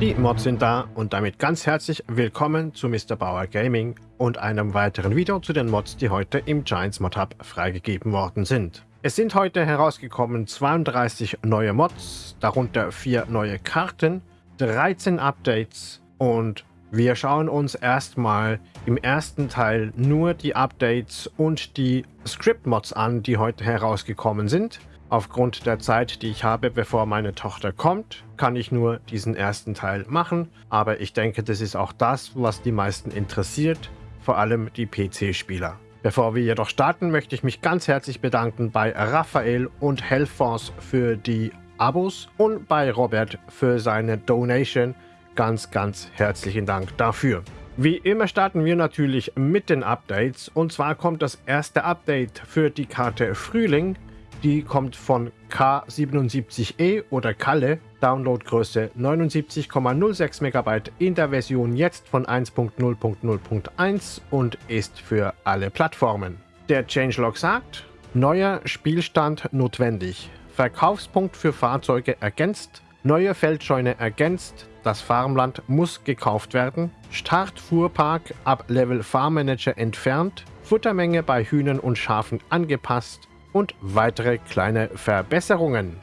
Mods sind da und damit ganz herzlich willkommen zu Mr. Bauer Gaming und einem weiteren Video zu den Mods, die heute im Giants Mod Hub freigegeben worden sind. Es sind heute herausgekommen 32 neue Mods, darunter 4 neue Karten, 13 Updates und wir schauen uns erstmal im ersten Teil nur die Updates und die Script-Mods an, die heute herausgekommen sind. Aufgrund der Zeit, die ich habe, bevor meine Tochter kommt, kann ich nur diesen ersten Teil machen. Aber ich denke, das ist auch das, was die meisten interessiert, vor allem die PC-Spieler. Bevor wir jedoch starten, möchte ich mich ganz herzlich bedanken bei Raphael und Hellforce für die Abos und bei Robert für seine Donation ganz, ganz herzlichen Dank dafür. Wie immer starten wir natürlich mit den Updates und zwar kommt das erste Update für die Karte Frühling. Die kommt von K77E oder Kalle, Downloadgröße 79,06 MB in der Version jetzt von 1.0.0.1 und ist für alle Plattformen. Der Changelog sagt, neuer Spielstand notwendig, Verkaufspunkt für Fahrzeuge ergänzt, neue Feldscheune ergänzt, das Farmland muss gekauft werden. Startfuhrpark ab Level Farmmanager entfernt. Futtermenge bei Hühnern und Schafen angepasst. Und weitere kleine Verbesserungen.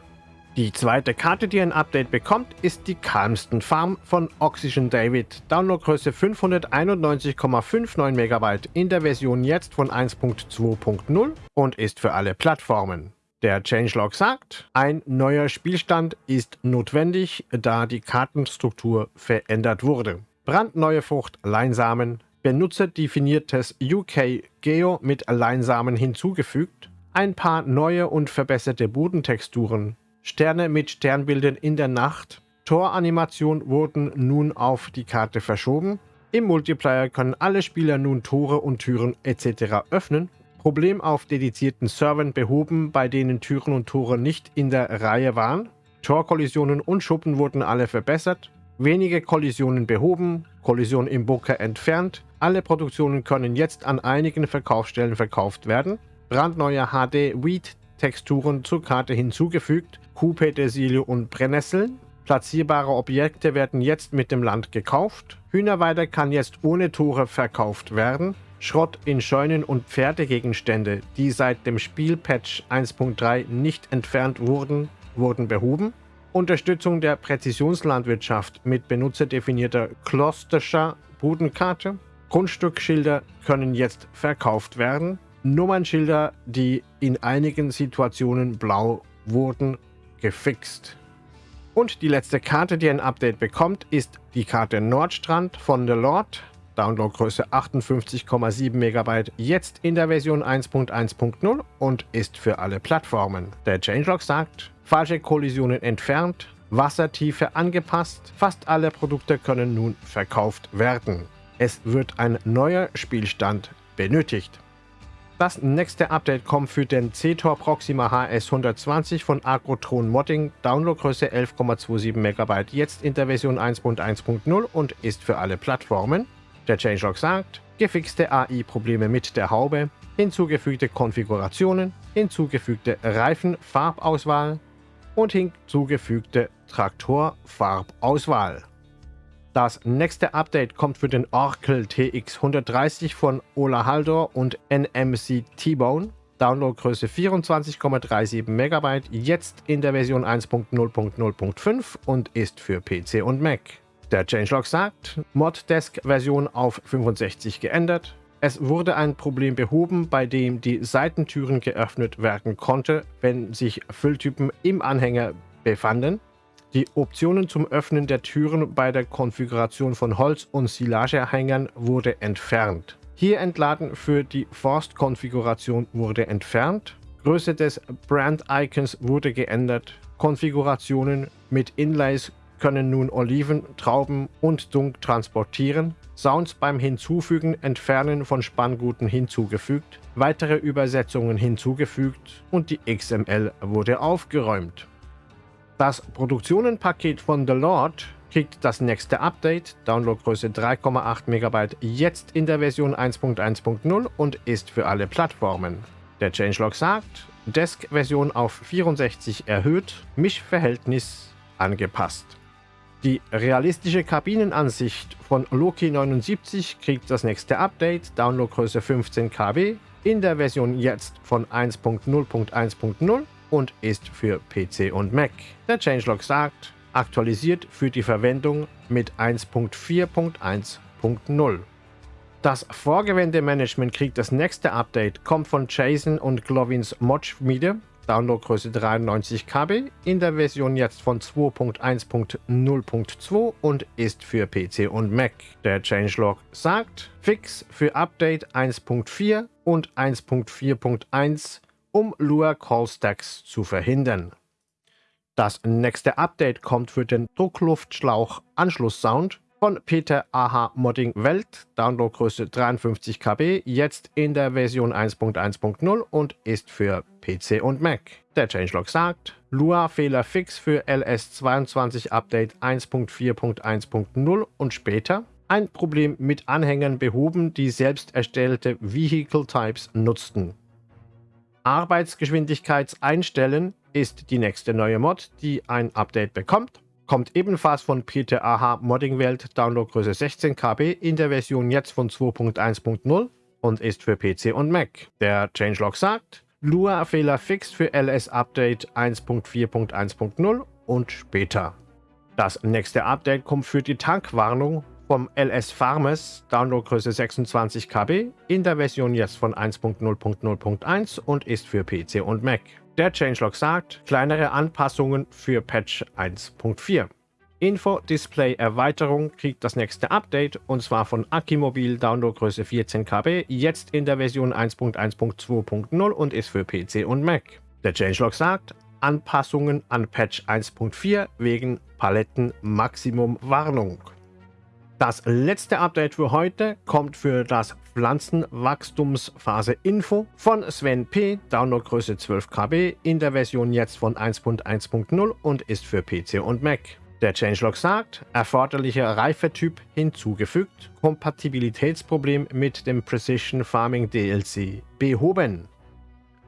Die zweite Karte, die ein Update bekommt, ist die Calmston Farm von Oxygen David. Downloadgröße 591,59 MB in der Version jetzt von 1.2.0 und ist für alle Plattformen. Der Changelog sagt, ein neuer Spielstand ist notwendig, da die Kartenstruktur verändert wurde. Brandneue Frucht Leinsamen, benutzerdefiniertes UK Geo mit Leinsamen hinzugefügt, ein paar neue und verbesserte Bodentexturen, Sterne mit Sternbildern in der Nacht, Toranimation wurden nun auf die Karte verschoben, im Multiplayer können alle Spieler nun Tore und Türen etc. öffnen Problem auf dedizierten Servern behoben, bei denen Türen und Tore nicht in der Reihe waren. Torkollisionen und Schuppen wurden alle verbessert. Wenige Kollisionen behoben, Kollision im Bunker entfernt. Alle Produktionen können jetzt an einigen Verkaufsstellen verkauft werden. Brandneue HD-Wheat-Texturen zur Karte hinzugefügt. Kuh, Petersilie und Brennnesseln. Platzierbare Objekte werden jetzt mit dem Land gekauft. Hühnerweide kann jetzt ohne Tore verkauft werden. Schrott in Scheunen und Pferdegegenstände, die seit dem Spielpatch 1.3 nicht entfernt wurden, wurden behoben. Unterstützung der Präzisionslandwirtschaft mit benutzerdefinierter Klosterscher Bodenkarte. Grundstückschilder können jetzt verkauft werden. Nummernschilder, die in einigen Situationen blau wurden, gefixt. Und die letzte Karte, die ein Update bekommt, ist die Karte Nordstrand von The Lord. Downloadgröße 58,7 MB, jetzt in der Version 1.1.0 und ist für alle Plattformen. Der Changelog sagt, falsche Kollisionen entfernt, Wassertiefe angepasst, fast alle Produkte können nun verkauft werden. Es wird ein neuer Spielstand benötigt. Das nächste Update kommt für den C-Tor Proxima HS 120 von Agrotron Modding, Downloadgröße 11,27 MB, jetzt in der Version 1.1.0 und ist für alle Plattformen. Der Changelog sagt, gefixte AI-Probleme mit der Haube, hinzugefügte Konfigurationen, hinzugefügte Reifenfarbauswahl und hinzugefügte Traktorfarbauswahl. Das nächste Update kommt für den Oracle TX 130 von Ola Haldor und NMC T-Bone. Downloadgröße 24,37 MB, jetzt in der Version 1.0.0.5 und ist für PC und Mac. Der Changelog sagt, Moddesk-Version auf 65 geändert. Es wurde ein Problem behoben, bei dem die Seitentüren geöffnet werden konnte, wenn sich Fülltypen im Anhänger befanden. Die Optionen zum Öffnen der Türen bei der Konfiguration von Holz- und Silageanhängern wurde entfernt. Hier entladen für die Forst-Konfiguration wurde entfernt. Größe des Brand-Icons wurde geändert. Konfigurationen mit Inlays können nun Oliven, Trauben und Dunk transportieren, Sounds beim Hinzufügen, Entfernen von Spannguten hinzugefügt, weitere Übersetzungen hinzugefügt und die XML wurde aufgeräumt. Das Produktionenpaket von The Lord kriegt das nächste Update, Downloadgröße 3,8 MB, jetzt in der Version 1.1.0 und ist für alle Plattformen. Der Changelog sagt, Desk-Version auf 64 erhöht, Mischverhältnis angepasst. Die realistische Kabinenansicht von Loki 79 kriegt das nächste Update, Downloadgröße 15 KB, in der Version jetzt von 1.0.1.0 und ist für PC und Mac. Der Changelog sagt, aktualisiert für die Verwendung mit 1.4.1.0. Das Vorgewende-Management kriegt das nächste Update, kommt von Jason und Glovins Mod-Schmiede, Downloadgröße 93 KB, in der Version jetzt von 2.1.0.2 und ist für PC und Mac. Der Changelog sagt, Fix für Update 1.4 und 1.4.1, um Lua Call Stacks zu verhindern. Das nächste Update kommt für den Druckluftschlauch Anschlusssound von Peter AH Modding Welt, Downloadgröße 53 KB, jetzt in der Version 1.1.0 und ist für PC und Mac. Der Changelog sagt, Lua Fehler fix für LS22 Update 1.4.1.0 und später, ein Problem mit Anhängern behoben, die selbst erstellte Vehicle Types nutzten. Arbeitsgeschwindigkeit einstellen ist die nächste neue Mod, die ein Update bekommt. Kommt ebenfalls von Peter AH Modding Welt, Downloadgröße 16 KB, in der Version jetzt von 2.1.0 und ist für PC und Mac. Der Changelog sagt, Lua Fehler fix für LS Update 1.4.1.0 und später. Das nächste Update kommt für die Tankwarnung vom LS Farmers, Downloadgröße 26 KB, in der Version jetzt von 1.0.0.1 und ist für PC und Mac. Der Changelog sagt, kleinere Anpassungen für Patch 1.4. Info-Display-Erweiterung kriegt das nächste Update und zwar von Akimobil Downloadgröße 14 KB, jetzt in der Version 1.1.2.0 und ist für PC und Mac. Der Changelog sagt, Anpassungen an Patch 1.4 wegen Paletten Maximum Warnung. Das letzte Update für heute kommt für das Pflanzenwachstumsphase Info von Sven P. Downloadgröße 12 KB in der Version jetzt von 1.1.0 und ist für PC und Mac. Der Changelog sagt, erforderlicher Reifetyp hinzugefügt, Kompatibilitätsproblem mit dem Precision Farming DLC behoben.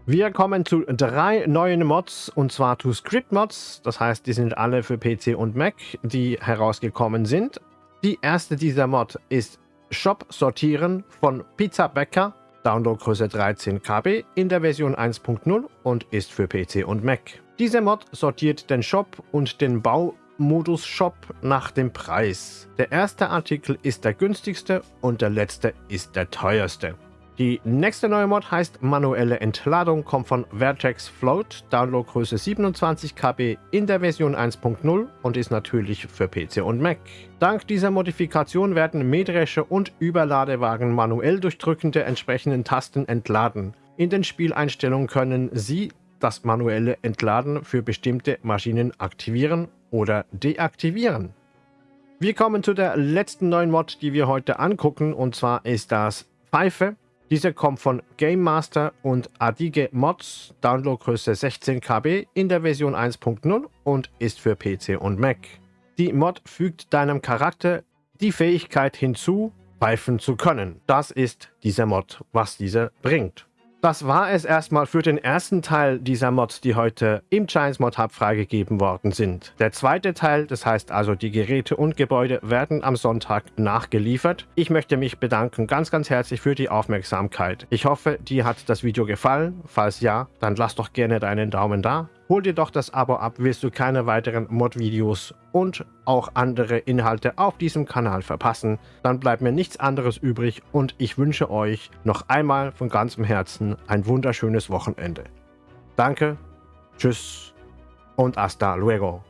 Wir kommen zu drei neuen Mods und zwar zu Script Mods, das heißt, die sind alle für PC und Mac, die herausgekommen sind. Die erste dieser Mod ist Shop sortieren von Pizza Bäcker, Downloadgröße 13 KB in der Version 1.0 und ist für PC und Mac. Diese Mod sortiert den Shop und den Baumodus Shop nach dem Preis. Der erste Artikel ist der günstigste und der letzte ist der teuerste. Die nächste neue Mod heißt Manuelle Entladung, kommt von Vertex Float, Downloadgröße 27 KB in der Version 1.0 und ist natürlich für PC und Mac. Dank dieser Modifikation werden Mähdrescher und Überladewagen manuell durch Drücken der entsprechenden Tasten entladen. In den Spieleinstellungen können Sie das manuelle Entladen für bestimmte Maschinen aktivieren oder deaktivieren. Wir kommen zu der letzten neuen Mod, die wir heute angucken, und zwar ist das Pfeife. Diese kommt von Game Master und Adige Mods, Downloadgröße 16 KB in der Version 1.0 und ist für PC und Mac. Die Mod fügt deinem Charakter die Fähigkeit hinzu, pfeifen zu können. Das ist dieser Mod, was dieser bringt. Das war es erstmal für den ersten Teil dieser Mods, die heute im Giants Mod Hub freigegeben worden sind. Der zweite Teil, das heißt also die Geräte und Gebäude, werden am Sonntag nachgeliefert. Ich möchte mich bedanken ganz, ganz herzlich für die Aufmerksamkeit. Ich hoffe, dir hat das Video gefallen. Falls ja, dann lass doch gerne deinen Daumen da. Hol dir doch das Abo ab, wirst du keine weiteren Mod-Videos und auch andere Inhalte auf diesem Kanal verpassen. Dann bleibt mir nichts anderes übrig und ich wünsche euch noch einmal von ganzem Herzen ein wunderschönes Wochenende. Danke, tschüss und hasta luego.